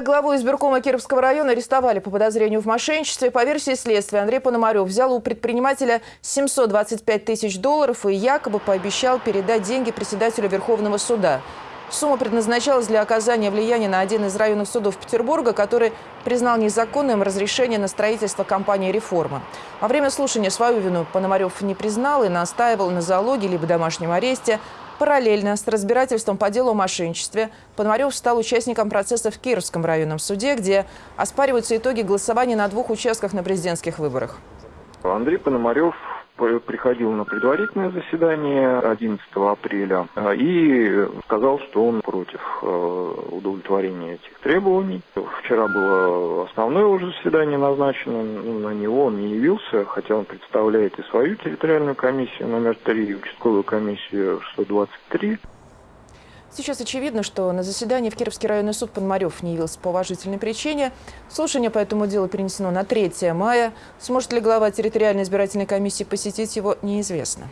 Главу избиркома Кировского района арестовали по подозрению в мошенничестве. По версии следствия, Андрей Пономарев взял у предпринимателя 725 тысяч долларов и якобы пообещал передать деньги председателю Верховного суда. Сумма предназначалась для оказания влияния на один из районных судов Петербурга, который признал незаконным разрешение на строительство компании «Реформа». Во время слушания свою вину Пономарев не признал и настаивал на залоге либо домашнем аресте. Параллельно с разбирательством по делу о мошенничестве Пономарев стал участником процесса в Кировском районном суде, где оспариваются итоги голосования на двух участках на президентских выборах. Андрей Пономарев приходил на предварительное заседание 11 апреля а, и сказал, что он против э, удовлетворения этих требований. Вчера было основное уже заседание назначено, ну, на него он явился, хотя он представляет и свою территориальную комиссию номер 3, участковую комиссию 623. Сейчас очевидно, что на заседании в Кировский районный суд Пономарев не явился по уважительной причине. Слушание по этому делу перенесено на 3 мая. Сможет ли глава территориальной избирательной комиссии посетить его, неизвестно.